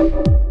Bye.